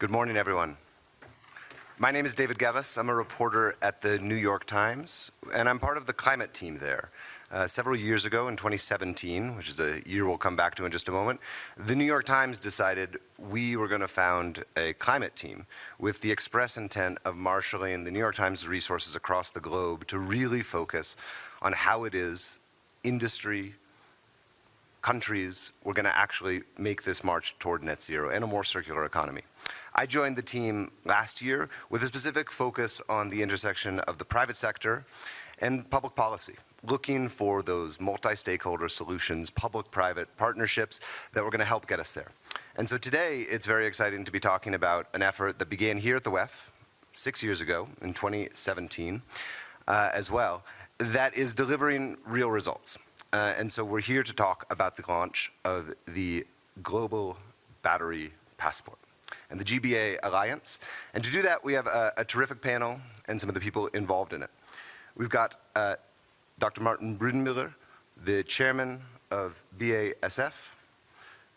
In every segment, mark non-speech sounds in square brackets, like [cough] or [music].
Good morning, everyone. My name is David Gelles. I'm a reporter at the New York Times, and I'm part of the climate team there. Uh, several years ago in 2017, which is a year we'll come back to in just a moment, the New York Times decided we were going to found a climate team with the express intent of marshaling the New York Times resources across the globe to really focus on how it is industry, countries were going to actually make this march toward net zero and a more circular economy. I joined the team last year with a specific focus on the intersection of the private sector and public policy, looking for those multi-stakeholder solutions, public-private partnerships that were going to help get us there. And so today, it's very exciting to be talking about an effort that began here at the WEF six years ago in 2017 uh, as well, that is delivering real results. Uh, and so we're here to talk about the launch of the Global Battery Passport and the GBA Alliance. And to do that, we have a, a terrific panel and some of the people involved in it. We've got uh, Dr. Martin Brudermüller, the chairman of BASF,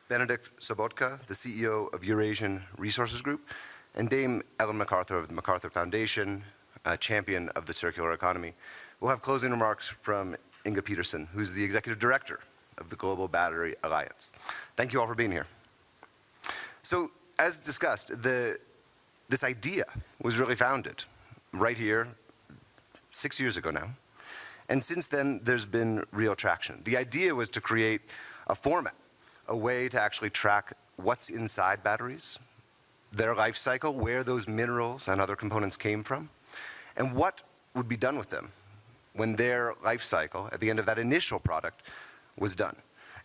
Benedikt Sobotka, the CEO of Eurasian Resources Group, and Dame Ellen MacArthur of the MacArthur Foundation, a champion of the circular economy. We'll have closing remarks from Inga Petersen, who's the executive director of the Global Battery Alliance. Thank you all for being here. So, as discussed, the, this idea was really founded right here six years ago now. And since then, there's been real traction. The idea was to create a format, a way to actually track what's inside batteries, their life cycle, where those minerals and other components came from, and what would be done with them when their life cycle, at the end of that initial product, was done.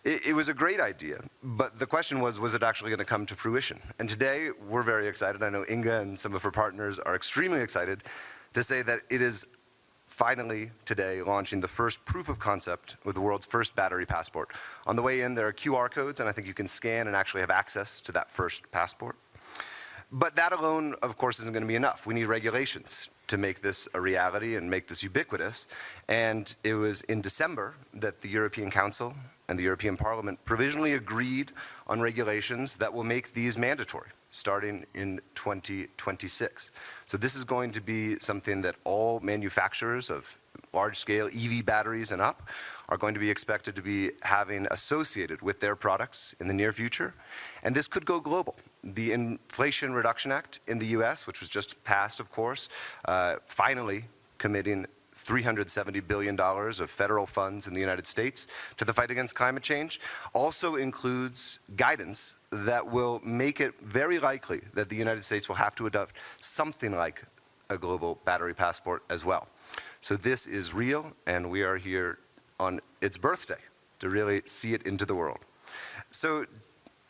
It, it was a great idea, but the question was, was it actually going to come to fruition? And today, we're very excited. I know Inga and some of her partners are extremely excited to say that it is finally today launching the first proof of concept with the world's first battery passport. On the way in, there are QR codes, and I think you can scan and actually have access to that first passport. But that alone, of course, isn't going to be enough. We need regulations to make this a reality and make this ubiquitous. And it was in December that the European Council and the European Parliament provisionally agreed on regulations that will make these mandatory starting in 2026. So this is going to be something that all manufacturers of large-scale EV batteries and up are going to be expected to be having associated with their products in the near future. And this could go global. The Inflation Reduction Act in the US, which was just passed, of course, uh, finally committing $370 billion of federal funds in the United States to the fight against climate change, also includes guidance that will make it very likely that the United States will have to adopt something like a global battery passport as well. So this is real, and we are here on its birthday to really see it into the world. So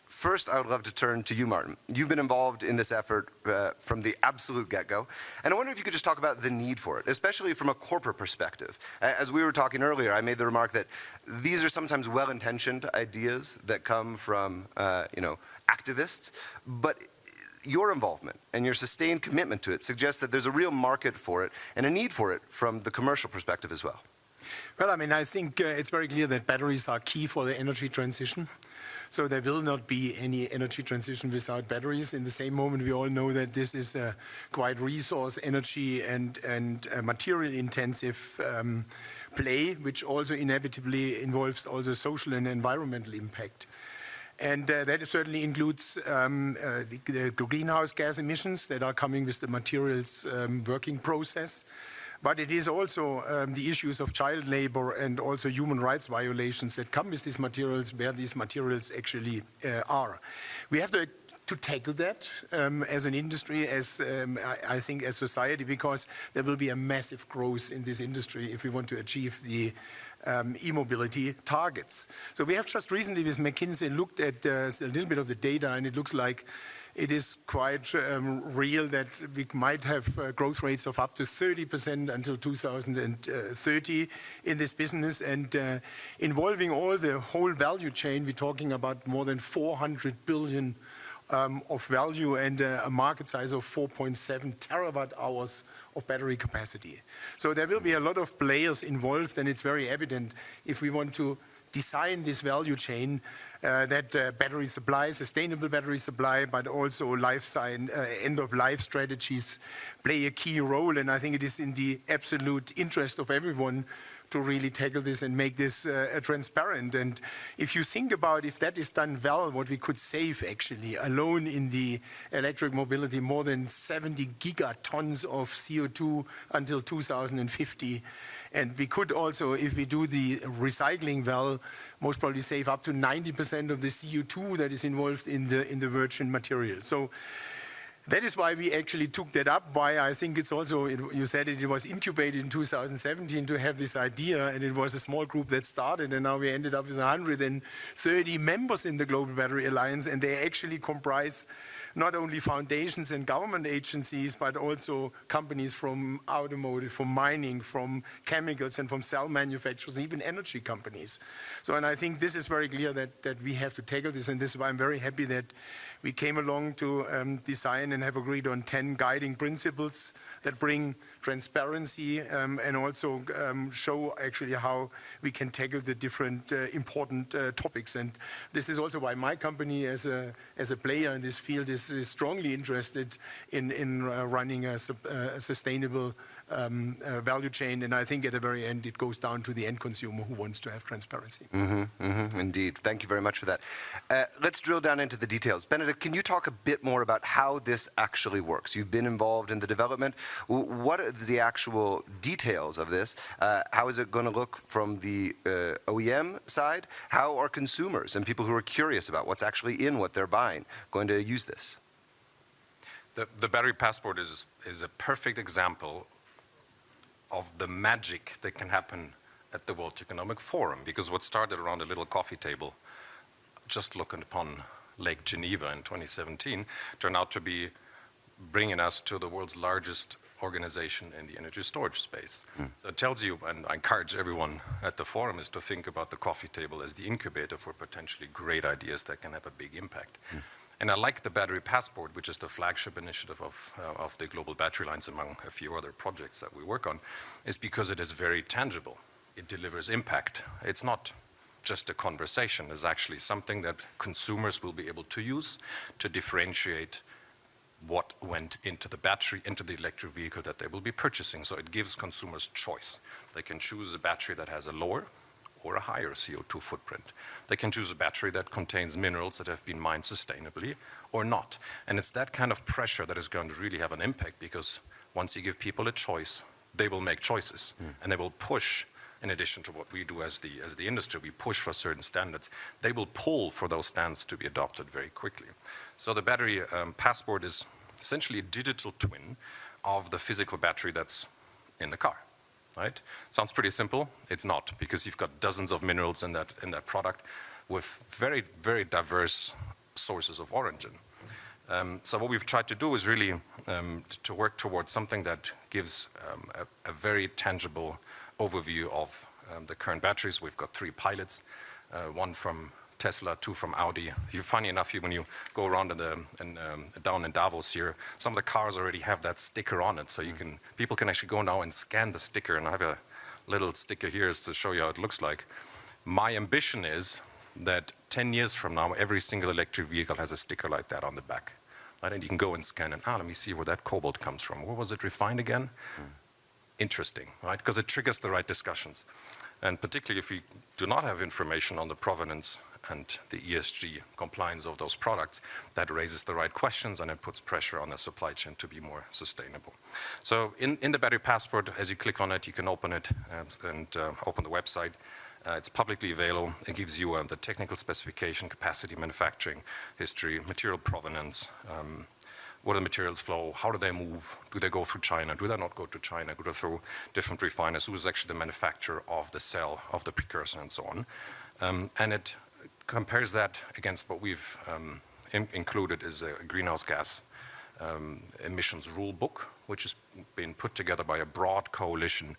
First, I would love to turn to you, Martin. You've been involved in this effort uh, from the absolute get-go, and I wonder if you could just talk about the need for it, especially from a corporate perspective. As we were talking earlier, I made the remark that these are sometimes well-intentioned ideas that come from, uh, you know, activists, but your involvement and your sustained commitment to it suggests that there's a real market for it and a need for it from the commercial perspective as well. Well, I mean, I think uh, it's very clear that batteries are key for the energy transition. So there will not be any energy transition without batteries. In the same moment, we all know that this is a quite resource, energy, and, and material intensive um, play, which also inevitably involves also social and environmental impact. And uh, that certainly includes um, uh, the, the, greenhouse gas emissions that are coming with the materials um, working process. But it is also um, the issues of child labor and also human rights violations that come with these materials, where these materials actually uh, are. We have to to tackle that um, as an industry, as um, I, I, think as society, because there will be a massive growth in this industry if we want to achieve the um, e-mobility targets. So we have just recently with McKinsey looked at uh, a little bit of the data and it looks like it is quite um, real that we might have uh, growth rates of up to 30% until 2030 in this business and uh, involving all the whole value chain, we're talking about more than 400 billion um, of value and uh, a market size of 4.7 terawatt hours of battery capacity. So there will be a lot of players involved and it's very evident if we want to design this value chain uh, that uh, battery supply, sustainable battery supply, but also life sign, uh, end of life strategies play a key role. And I think it is in the absolute interest of everyone to really tackle this and make this uh, transparent. And if you think about if that is done well, what we could save actually alone in the electric mobility, more than 70 gigatons of CO2 until 2050. And we could also, if we do the recycling well, most probably save up to 90% of the CO2 that is involved in the, in the virgin material. So that is why we actually took that up, why I think it's also, it, you said it, it was incubated in 2017 to have this idea, and it was a small group that started, and now we ended up with 130 members in the Global Battery Alliance, and they actually comprise not only foundations and government agencies, but also companies from automotive, from mining, from chemicals, and from cell manufacturers, even energy companies. So, and I think this is very clear that, that we have to tackle this, and this is why I'm very happy that we came along to um, design and have agreed on 10 guiding principles that bring transparency um, and also um, show actually how we can tackle the different uh, important uh, topics. And this is also why my company as a, as a player in this field is, is strongly interested in, in uh, running a, a sustainable um, uh, value chain. And I think at the very end, it goes down to the end consumer who wants to have transparency. Mm -hmm, mm -hmm, indeed. Thank you very much for that. Uh, let's drill down into the details. Benedikt, can you talk a bit more about how this actually works? You've been involved in the development. What are the actual details of this? Uh, how is it going to look from the uh, OEM side? How are consumers and people who are curious about what's actually in what they're buying going to use this? The, the battery passport is, is a perfect example of the magic that can happen at the World Economic Forum, because what started around a little coffee table, just looking upon Lake Geneva in 2017, turned out to be bringing us to the world's largest organization in the energy storage space. Mm. So it tells you, and I encourage everyone at the forum, is to think about the coffee table as the incubator for potentially great ideas that can have a big impact. Mm. And I like the Battery Passport, which is the flagship initiative of, uh, of the Global Battery Alliance, among a few other projects that we work on, is because it is very tangible. It delivers impact. It's not just a conversation. It's actually something that consumers will be able to use to differentiate what went into the battery, into the electric vehicle that they will be purchasing. So it gives consumers choice. They can choose a battery that has a lower or a higher CO2 footprint. They can choose a battery that contains minerals that have been mined sustainably or not. And it's that kind of pressure that is going to really have an impact because once you give people a choice, they will make choices mm. and they will push in addition to what we do as the, as the industry, we push for certain standards, they will pull for those standards to be adopted very quickly. So the battery um, passport is essentially a digital twin of the physical battery that's in the car right? Sounds pretty simple. It's not, because you've got dozens of minerals in that, in that product with very, very diverse sources of origin. Um, so what we've tried to do is really um, to work towards something that gives um, a, a, very tangible overview of um, the current batteries. We've got three pilots, uh, one from Tesla, two from Audi. You funny enough, when you go around in the, in, um, down in Davos here, some of the cars already have that sticker on it, so you can people can actually go now and scan the sticker. And I have a little sticker here to show you how it looks like. My ambition is that 10 years from now, every single electric vehicle has a sticker like that on the back. Right? And you can go and scan it. Ah, let me see where that cobalt comes from. Where was it refined again? Mm. Interesting, right? Because it triggers the right discussions. And particularly if we do not have information on the provenance and the ESG compliance of those products, that raises the right questions and it puts pressure on the supply chain to be more sustainable. So in, in the battery passport, as you click on it, you can open it uh, and uh, open the website. Uh, it's publicly available. It gives you uh, the technical specification, capacity, manufacturing, history, material provenance, um, what are the materials flow, how do they move, do they go through China, do they not go to China, go through different refiners, who is actually the manufacturer of the cell, of the precursor and so on. Um, and it compares that against what we've um, in included is a greenhouse gas um, emissions rule book, which has been put together by a broad coalition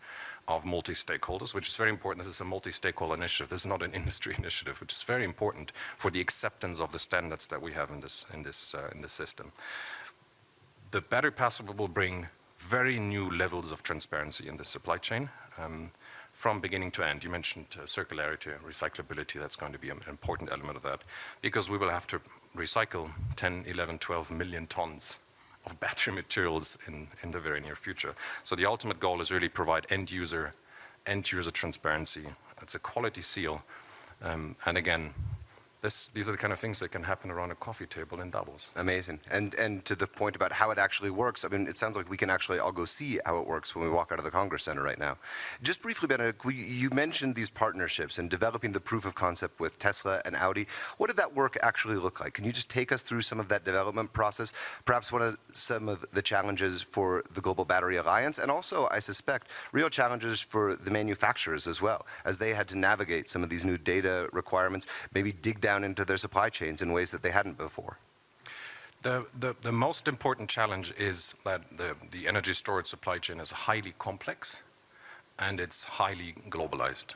of multi-stakeholders, which is very important. This is a multi-stakeholder initiative. This is not an [laughs] industry initiative, which is very important for the acceptance of the standards that we have in this, in this, uh, in this system. The battery passport will bring very new levels of transparency in the supply chain. Um, from beginning to end. You mentioned uh, circularity, recyclability, that's going to be an important element of that because we will have to recycle 10, 11, 12 million tons of [laughs] battery materials in, in the very near future. So the ultimate goal is really provide end user, end user transparency. It's a quality seal. Um, and again, this, these are the kind of things that can happen around a coffee table in Davos. Amazing. And and to the point about how it actually works, I mean, it sounds like we can actually all go see how it works when we walk out of the Congress Center right now. Just briefly, Benedikt, we, you mentioned these partnerships and developing the proof of concept with Tesla and Audi. What did that work actually look like? Can you just take us through some of that development process? Perhaps one of some of the challenges for the Global Battery Alliance, and also, I suspect, real challenges for the manufacturers as well, as they had to navigate some of these new data requirements, maybe dig down into their supply chains in ways that they hadn't before. The, the, the most important challenge is that the, the energy storage supply chain is highly complex and it's highly globalized.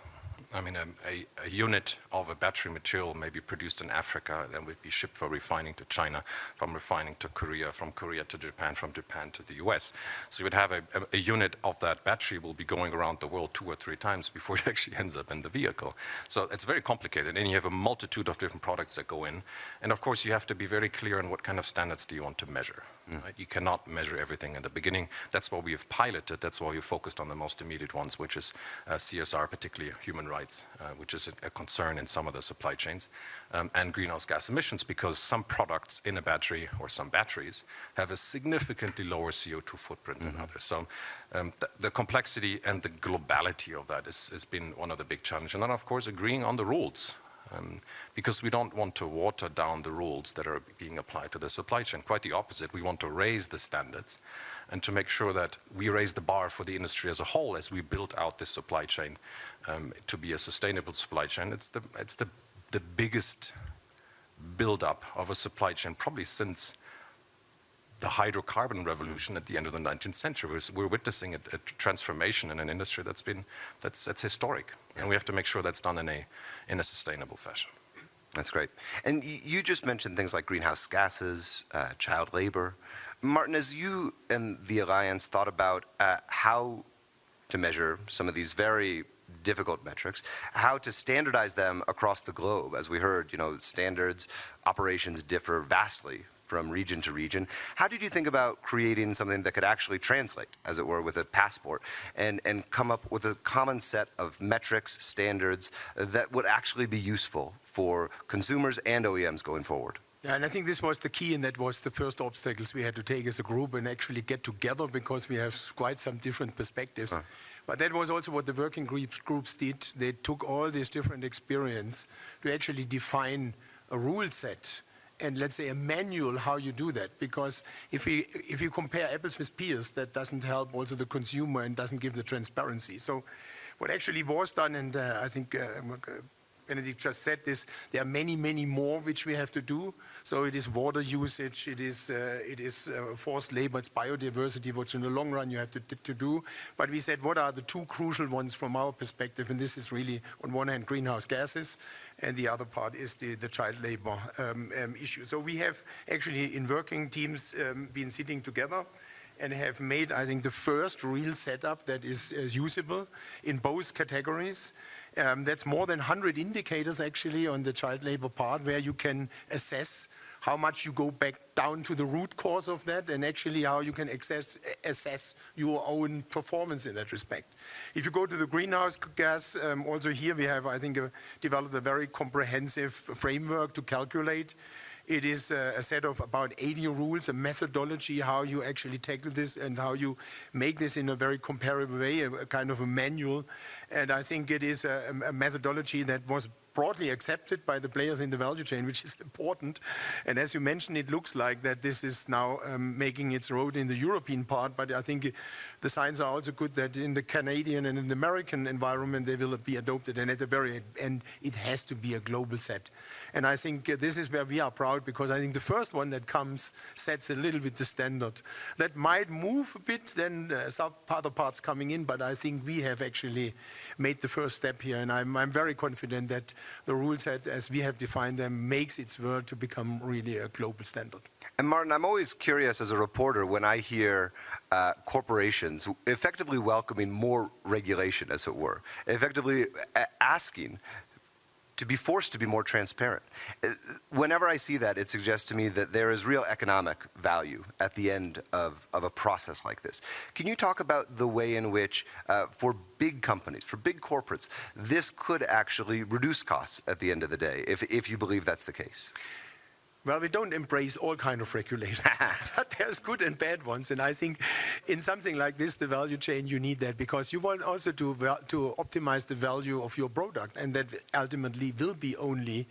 I mean, a, a, a, unit of a battery material may be produced in Africa, then would be shipped for refining to China, from refining to Korea, from Korea to Japan, from Japan to the US. So you would have a, a, unit of that battery will be going around the world two or three times before [laughs] it actually ends up in the vehicle. So it's very complicated, and you have a multitude of different products that go in. And of course, you have to be very clear on what kind of standards do you want to measure. Right? You cannot measure everything in the beginning. That's why we have piloted, that's why we focused on the most immediate ones, which is uh, CSR, particularly human rights rights, uh, which is a, a, concern in some of the supply chains, um, and greenhouse gas emissions because some products in a battery or some batteries have a significantly lower CO2 footprint mm -hmm. than mm-hmm. others. So um, th the complexity and the globality of that has been one of the big challenges. And then of course agreeing on the rules. Um, because we don't want to water down the rules that are being applied to the supply chain. Quite the opposite. We want to raise the standards and to make sure that we raise the bar for the industry as a whole as we build out this supply chain um, to be a sustainable supply chain. It's the, it's the, the biggest build-up of a supply chain probably since the hydrocarbon revolution at the end of the 19th century. We're, witnessing a, a, transformation in an industry that's been that's, that's historic, and we have to make sure that's done in a in a sustainable fashion. That's great. And you just mentioned things like greenhouse gases, uh, child labor. Martin, as you and the Alliance thought about uh, how to measure some of these very difficult metrics, how to standardize them across the globe. As we heard, you know, standards, operations differ vastly from region to region. How did you think about creating something that could actually translate, as it were, with a passport and, and come up with a common set of metrics, standards that would actually be useful for consumers and OEMs going forward? Yeah, and I think this was the key, and that was the first obstacles we had to take as a group and actually get together because we have quite some different perspectives. But that was also what the working groups, groups did. They took all this different experience to actually define a rule set and let's say a manual how you do that because if we if you compare apples with pears that doesn't help also the consumer and doesn't give the transparency so what actually was done and uh, I think uh, Benedikt just said this, there are many, many more which we have to do. So it is water usage, it is, uh, it is uh, forced labor, it's biodiversity, which in the long run you have to, to do. But we said, what are the two crucial ones from our perspective? And this is really, on one hand, greenhouse gases, and the other part is the, the child labor um, um, issue. So we have actually, in working teams, um, been sitting together and have made, I think, the first real setup that is uh, usable in both categories. Um, that's more than 100 indicators actually on the child labor part where you can assess how much you go back down to the root cause of that and actually how you can access, assess your own performance in that respect. If you go to the greenhouse gas, um, also here we have, I think, uh, developed a very comprehensive framework to calculate it is a set of about 80 rules, a methodology, how you actually tackle this and how you make this in a very comparable way, a, kind of a manual. And I think it is a, a methodology that was broadly accepted by the players in the value chain, which is [laughs] important. And as you mentioned, it looks like that this is now um, making its road in the European part, but I think the signs are also good that in the Canadian and in the American environment, they will be adopted. And at the very end, it has to be a global set. And I think this is where we are proud because I think the first one that comes sets a little bit the standard. That might move a bit, then uh, some other parts coming in, but I think we have actually made the first step here. And I'm, I'm very confident that the rule set as we have defined them makes its world to become really a global standard. And Martin, I'm always curious as a reporter when I hear uh, corporations effectively welcoming more regulation, as it were, effectively asking to be forced to be more transparent. Uh, Whenever I see that, it suggests to me that there is real economic value at the end of, of a process like this. Can you talk about the way in which, uh, for big companies, for big corporates, this could actually reduce costs at the end of the day, if, if you believe that's the case? Well, we don't embrace all kind of regulation, [laughs] but there's good and bad ones. And I think in something like this, the value chain, you need that because you want also to, to optimize the value of your product. And that ultimately will be only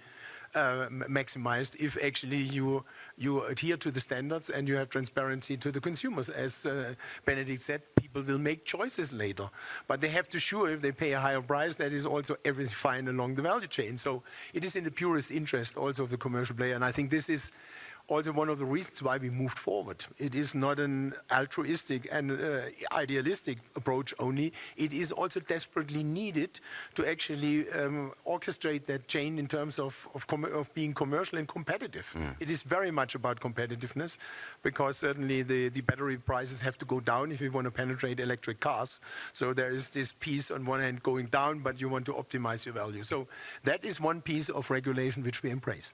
uh, maximized if actually you, you adhere to the standards and you have transparency to the consumers. As uh, Benedikt said, people will make choices later. But they have to sure if they pay a higher price, that is also everything fine along the value chain. So it is in the purest interest also of the commercial player. And I think this is also one of the reasons why we moved forward. It is not an altruistic and uh, idealistic approach only. It is also desperately needed to actually um, orchestrate that chain in terms of, of, com- of being commercial and competitive. It is very much about competitiveness because certainly the, the battery prices have to go down if we want to penetrate electric cars. So there is this piece on one hand going down, but you want to optimize your value. So that is one piece of regulation which we embrace.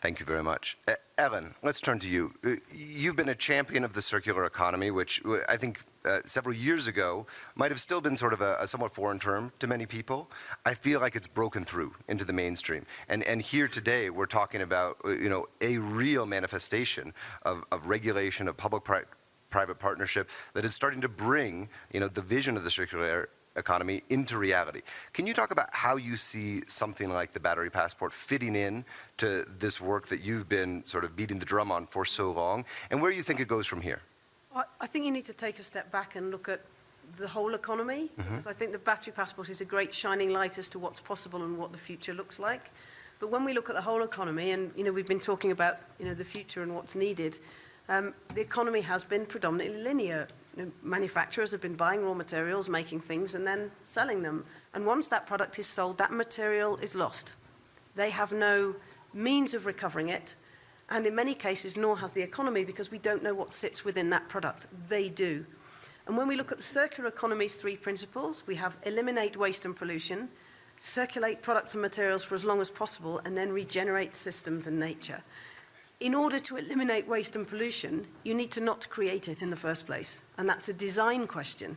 Thank you very much. Uh, Ellen, let's turn to you. Uh, You've been a champion of the circular economy, which uh, I think uh, several years ago might have still been sort of a, a somewhat foreign term to many people. I feel like it's broken through into the mainstream. And, and here today, we're talking about, uh, you know, a real manifestation of, of regulation, of public-private private partnership that is starting to bring, you know, the vision of the circular economy into reality. Can you talk about how you see something like the battery passport fitting in to this work that you've been sort of beating the drum on for so long, and where you think it goes from here? I, I think you need to take a step back and look at the whole economy, because I think the battery passport is a great shining light as to what's possible and what the future looks like. But when we look at the whole economy, and you know we've been talking about you know the future and what's needed, um, the economy has been predominantly linear. You know, manufacturers have been buying raw materials, making things, and then selling them. And once that product is sold, that material is lost. They have no means of recovering it, and in many cases, nor has the economy, because we don't know what sits within that product. They do. And when we look at the circular economy's three principles, we have eliminate waste and pollution, circulate products and materials for as long as possible, and then regenerate systems and nature. In order to eliminate waste and pollution, you need to not create it in the first place. And that's a design question.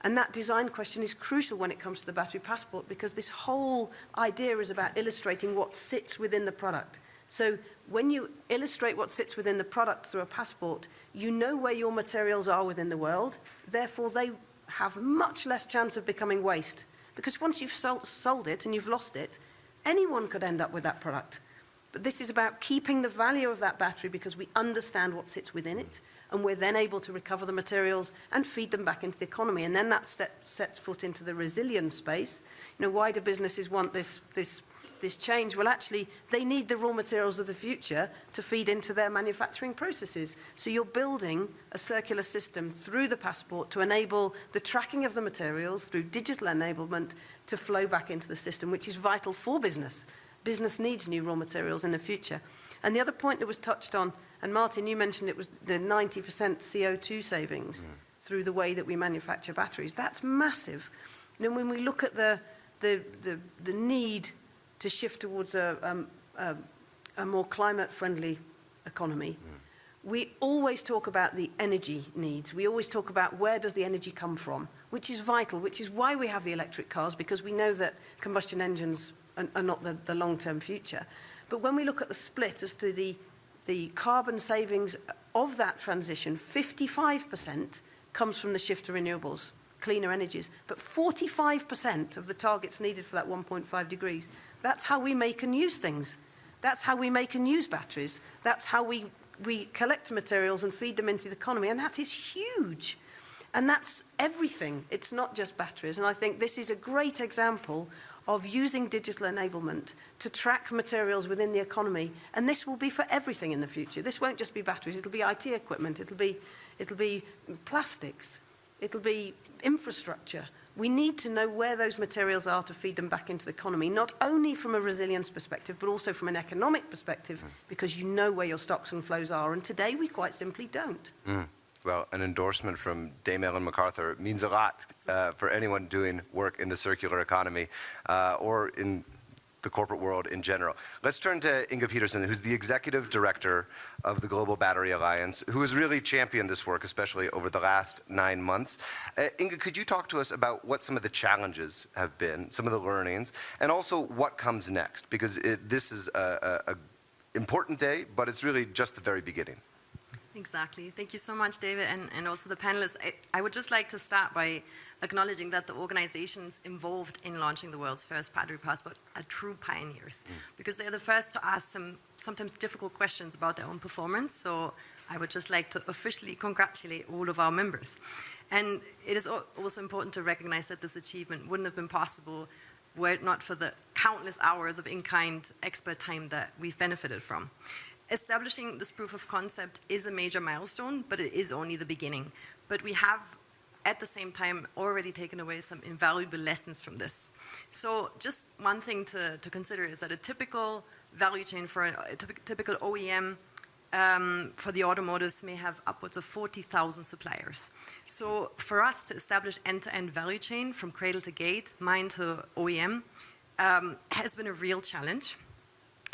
And that design question is crucial when it comes to the battery passport because this whole idea is about illustrating what sits within the product. So when you illustrate what sits within the product through a passport, you know where your materials are within the world. Therefore, they have much less chance of becoming waste. Because once you've sold, it and you've lost it, anyone could end up with that product. But this is about keeping the value of that battery because we understand what sits within it, and we're then able to recover the materials and feed them back into the economy. And then that step sets foot into the resilience space. You know, why do businesses want this, this, this change? Well, actually, they need the raw materials of the future to feed into their manufacturing processes. So you're building a circular system through the passport to enable the tracking of the materials through digital enablement to flow back into the system, which is vital for business. Business needs new raw materials in the future. And the other point that was touched on, and Martin, you mentioned it was the 90% CO2 savings through the way that we manufacture batteries. That's massive. You know, when we look at the, the, the, the need to shift towards a, um, a, a more climate-friendly economy, we always talk about the energy needs. We always talk about where does the energy come from, which is vital, which is why we have the electric cars, because we know that combustion engines are, are not the, the long-term future. But when we look at the split as to the, the carbon savings of that transition, 55% comes from the shift to renewables, cleaner energies, but 45% of the targets needed for that 1.5 degrees, that's how we make and use things. That's how we make and use batteries. That's how we, we collect materials and feed them into the economy, and that is huge. And that's everything. It's not just batteries. And I think this is a great example of using digital enablement to track materials within the economy. And this will be for everything in the future. This won't just be batteries. It'll be IT equipment. It'll be, it'll be plastics. It'll be infrastructure. We need to know where those materials are to feed them back into the economy, not only from a resilience perspective, but also from an economic perspective, hmm. because you know where your stocks and flows are. And today we quite simply don't. Hmm. Well, an endorsement from Dame Ellen MacArthur means a lot uh, for anyone doing work in the circular economy uh, or in the corporate world in general. Let's turn to Inga Petersen, who's the executive director of the Global Battery Alliance, who has really championed this work, especially over the last nine months. Uh, Inga, could you talk to us about what some of the challenges have been, some of the learnings, and also what comes next? Because it, this is a, a, a important day, but it's really just the very beginning. Exactly. Thank you so much, David, and, and also the panelists. I, I would just like to start by acknowledging that the organizations involved in launching the world's first battery passport are true pioneers mm. because they're the first to ask some sometimes difficult questions about their own performance. So I would just like to officially congratulate all of our members. And it is also important to recognize that this achievement wouldn't have been possible were it not for the countless hours of in-kind expert time that we've benefited from. Establishing this proof of concept is a major milestone, but it is only the beginning. But we have, at the same time, already taken away some invaluable lessons from this. So just one thing to, to consider is that a typical value chain for a, a typical OEM um, for the automotives may have upwards of 40,000 suppliers. So for us to establish end-to-end value chain from cradle to gate, mine to OEM, um, has been a real challenge.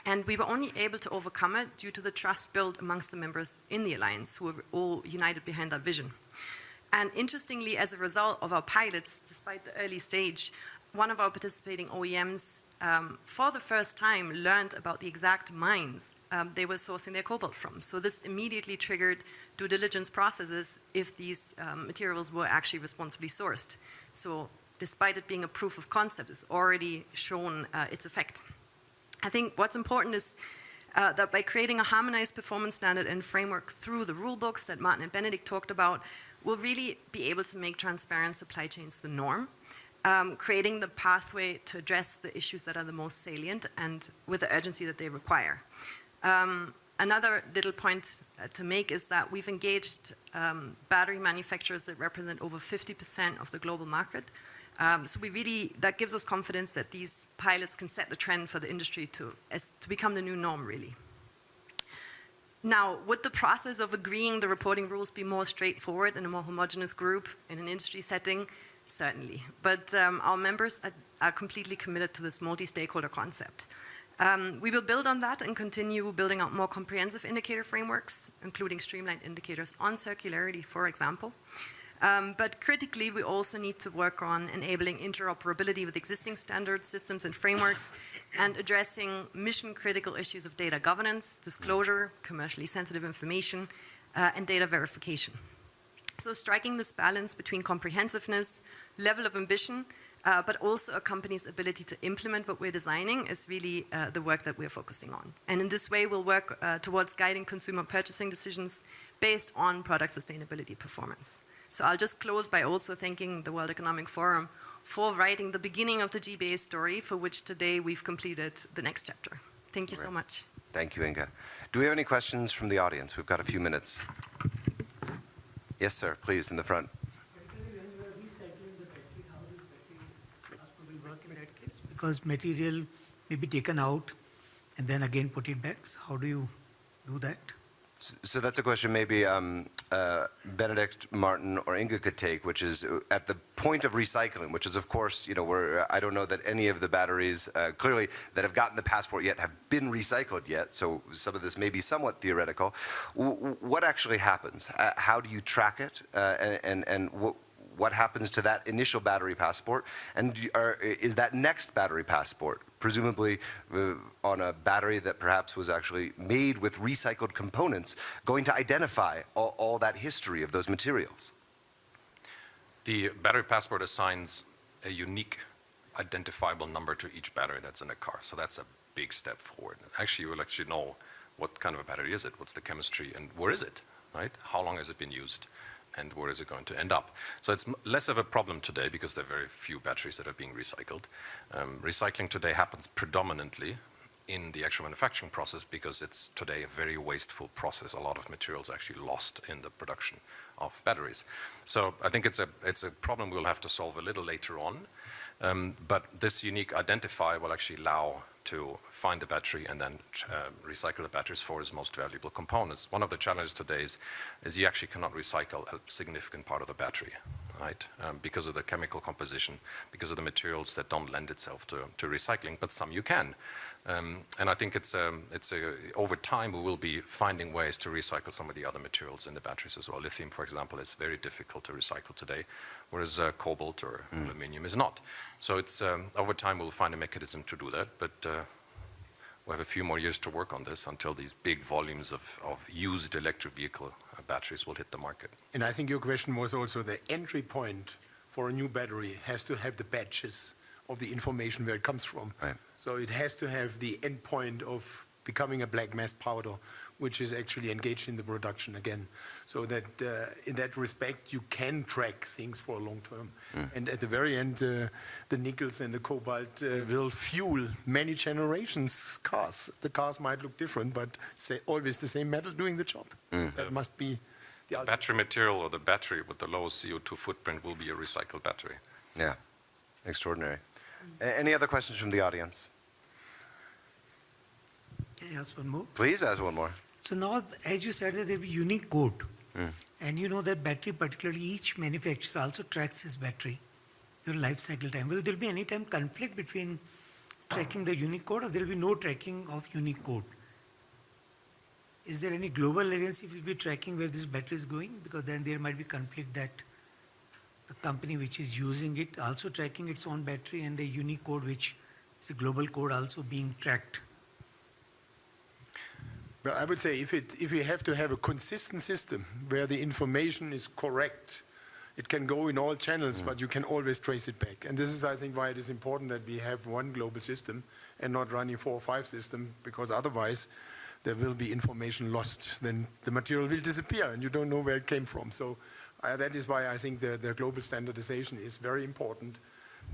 And we were only able to overcome it due to the trust built amongst the members in the alliance who were all united behind that vision. And interestingly, as a result of our pilots, despite the early stage, one of our participating OEMs, um, for the first time, learned about the exact mines um, they were sourcing their cobalt from. So this immediately triggered due diligence processes if these um, materials were actually responsibly sourced. So despite it being a proof of concept, it's already shown uh, its effect. I think what's important is uh, that by creating a harmonized performance standard and framework through the rule books that Martin and Benedikt talked about, we'll really be able to make transparent supply chains the norm, um, creating the pathway to address the issues that are the most salient and with the urgency that they require. Um, another little point uh, to make is that we've engaged um, battery manufacturers that represent over 50% of the global market. Um, so we really, that gives us confidence that these pilots can set the trend for the industry to, as, to become the new norm, really. Now, would the process of agreeing the reporting rules be more straightforward in a more homogenous group in an industry setting? Certainly. But um, our members are, are completely committed to this multi-stakeholder concept. Um, we will build on that and continue building out more comprehensive indicator frameworks, including streamlined indicators on circularity, for example. Um, but critically, we also need to work on enabling interoperability with existing standards, systems, and frameworks, and addressing mission-critical issues of data governance, disclosure, commercially sensitive information, uh, and data verification. So striking this balance between comprehensiveness, level of ambition, uh, but also a company's ability to implement what we're designing is really uh, the work that we're focusing on. And in this way, we'll work uh, towards guiding consumer purchasing decisions based on product sustainability performance. So I'll just close by also thanking the World Economic Forum for writing the beginning of the GBA story, for which today we've completed the next chapter. Thank you so much. Thank you, Inga. Do we have any questions from the audience? We've got a few minutes. Yes, sir, please, in the front. Particularly when you are recycling the battery, how this battery transport will work in that case? Because material may be taken out and then again put it back. So how do you do that? So that's a question maybe um, uh, Benedikt, Martin, or Inga could take, which is uh, at the point of recycling, which is, of course, you know, where I don't know that any of the batteries uh, clearly that have gotten the passport yet have been recycled yet. So some of this may be somewhat theoretical. W- what actually happens? Uh, how do you track it? Uh, and and, and what, happens to that initial battery passport? And are, is that next battery passport presumably uh, on a battery that perhaps was actually made with recycled components going to identify all, all that history of those materials? The battery passport assigns a unique identifiable number to each battery that's in a car. So that's a big step forward. Actually, you will actually know what kind of a battery is it, what's the chemistry, and where is it, right? How long has it been used, and where is it going to end up? So it's less of a problem today because there are very few batteries that are being recycled. Um, recycling today happens predominantly in the actual manufacturing process because it's today a very wasteful process. A lot of materials are actually lost in the production of batteries. So I think it's a it's a problem we'll have to solve a little later on. Um, but this unique identifier will actually allow to find the battery and then uh, recycle the batteries for its most valuable components. One of the challenges today is, is you actually cannot recycle a significant part of the battery, right? Um, because of the chemical composition, because of the materials that don't lend itself to, to recycling, but some you can. Um, and I think it's, um, it's a, over time we will be finding ways to recycle some of the other materials in the batteries as well. Lithium, for example, is very difficult to recycle today, whereas uh, cobalt or aluminium is not. So it's, um, over time we'll find a mechanism to do that, but uh, we have a few more years to work on this until these big volumes of, of used electric vehicle uh, batteries will hit the market. And I think your question was also the entry point for a new battery has to have the batches of the information where it comes from. Right. So it has to have the endpoint of becoming a black mass powder, which is actually engaged in the production again. So that uh, in that respect, you can track things for a long term. And at the very end, uh, the nickels and the cobalt uh, will fuel many generations cars. The cars might look different, but it's always the same metal doing the job. That must be the ultimate. Battery material or the battery with the lowest CO2 footprint will be a recycled battery. Yeah, extraordinary. A- Any other questions from the audience? Can I ask one more? Please ask one more. So now, as you said, that there will be unique code. Hmm. And you know that battery, particularly each manufacturer also tracks his battery, your life cycle time. Will there be any time conflict between tracking the unique code or there will be no tracking of unique code? Is there any global agency will be tracking where this battery is going? Because then there might be conflict that the company which is using it also tracking its own battery and a unique code which is a global code also being tracked. Well, I would say if it, if we have to have a consistent system where the information is correct, it can go in all channels, but you can always trace it back. And this is, I think, why it is important that we have one global system and not running four or five systems, because otherwise there will be information lost. Then the material will disappear and you don't know where it came from. So uh, that is why I think the, the global standardization is very important.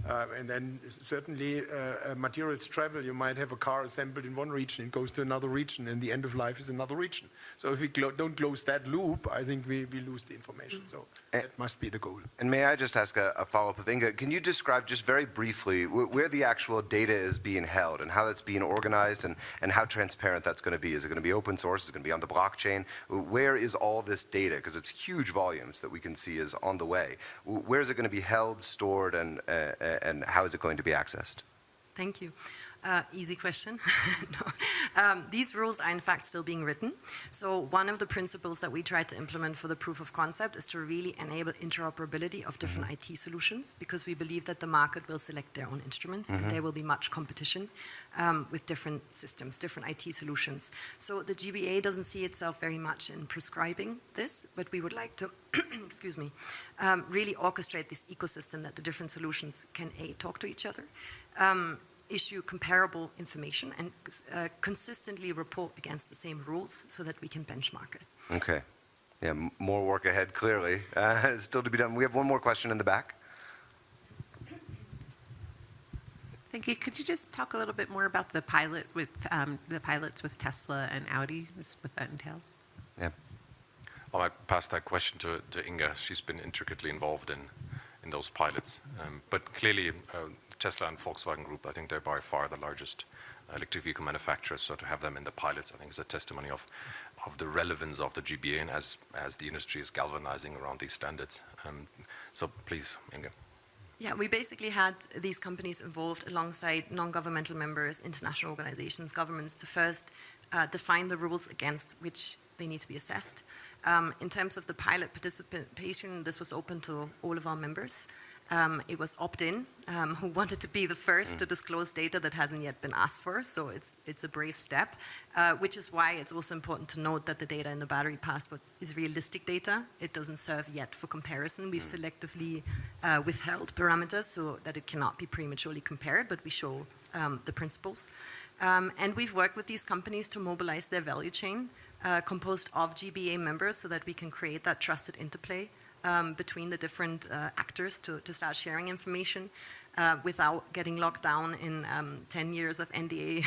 Uh, and then certainly uh, uh, materials travel. You might have a car assembled in one region, it goes to another region, and the end of life is another region. So if we clo- don't close that loop, I think we, we lose the information. So that must be the goal. And may I just ask a, a follow-up of Inga? Can you describe just very briefly wh- where the actual data is being held and how that's being organized and, and how transparent that's going to be? Is it going to be open source? Is it going to be on the blockchain? Where is all this data? Because it's huge volumes that we can see is on the way. Where is it going to be held, stored, and, uh, and how is it going to be accessed? Thank you. Uh, easy question. [laughs] No. um, these rules are in fact still being written. So one of the principles that we tried to implement for the proof of concept is to really enable interoperability of different IT solutions because we believe that the market will select their own instruments and there will be much competition um, with different systems, different IT solutions. So the GBA doesn't see itself very much in prescribing this, but we would like to, [clears throat] excuse me, um, really orchestrate this ecosystem that the different solutions can A, talk to each other, um, issue comparable information and uh, consistently report against the same rules so that we can benchmark it. Okay. Yeah, m- more work ahead, clearly. Uh, [laughs] still to be done. We have one more question in the back. Thank you. Could you just talk a little bit more about the pilot with, um, the pilots with Tesla and Audi, just what that entails? Well, I pass that question to, to Inga. She's been intricately involved in, in those pilots. Um, but clearly, uh, Tesla and Volkswagen Group, I think they're by far the largest electric vehicle manufacturers. So to have them in the pilots, I think is a testimony of, of the relevance of the GBA and as, as the industry is galvanizing around these standards. Um, so please, Inga. Yeah, we basically had these companies involved alongside non-governmental members, international organizations, governments to first uh, define the rules against which they need to be assessed. Um, in terms of the pilot participation, this was open to all of our members. Um, it was opt-in, um, who [laughs] wanted to be the first to disclose data that hasn't yet been asked for, so it's, it's a brave step, uh, which is why it's also important to note that the data in the battery passport is realistic data. It doesn't serve yet for comparison. We've selectively uh, withheld parameters so that it cannot be prematurely compared, but we show um, the principles. Um, and we've worked with these companies to mobilize their value chain, uh, composed of GBA members so that we can create that trusted interplay um, between the different uh, actors to, to start sharing information uh, without getting locked down in um, 10 years of [laughs] NDA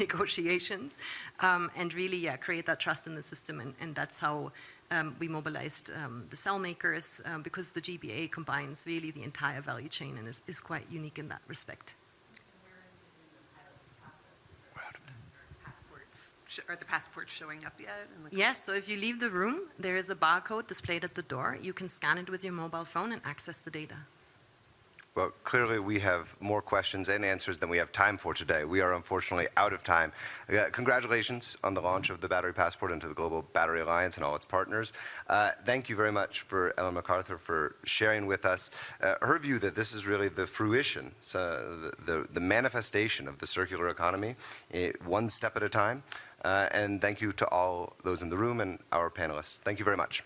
negotiations um, and really yeah, create that trust in the system and, and that's how um, we mobilized um, the cell makers um, because the GBA combines really the entire value chain and is, is quite unique in that respect. Are the passports showing up yet? Yes, so if you leave the room, there is a barcode displayed at the door. You can scan it with your mobile phone and access the data. Well, clearly, we have more questions and answers than we have time for today. We are unfortunately out of time. Uh, Congratulations on the launch of the Battery Passport into the Global Battery Alliance and all its partners. Uh, Thank you very much for Ellen MacArthur for sharing with us uh, her view that this is really the fruition, so the, the, the manifestation of the circular economy, eh, one step at a time. Uh, And thank you to all those in the room and our panelists. Thank you very much.